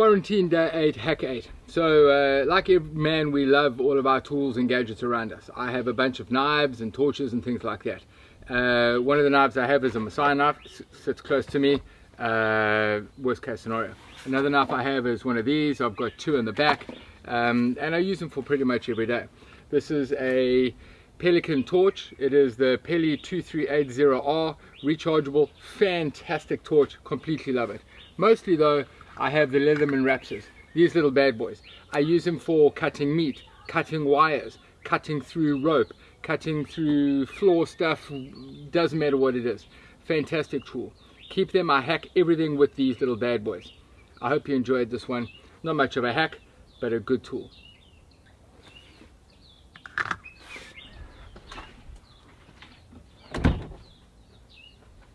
quarantine day 8 hack 8 so uh, like every man we love all of our tools and gadgets around us. I have a bunch of knives and torches and things like that. Uh, one of the knives i have is a masai knife sits close to me uh, worst case scenario. Another knife i have is one of these. I've got two in the back um, and i use them for pretty much every day. This is a Pelican torch. It is the Peli 2380R rechargeable, fantastic torch. Completely love it. Mostly though, I have the Leatherman Raptors, these little bad boys. I use them for cutting meat, cutting wires, cutting through rope, cutting through floor stuff, doesn't matter what it is. Fantastic tool. Keep them, I hack everything with these little bad boys. I hope you enjoyed this one. Not much of a hack, but a good tool.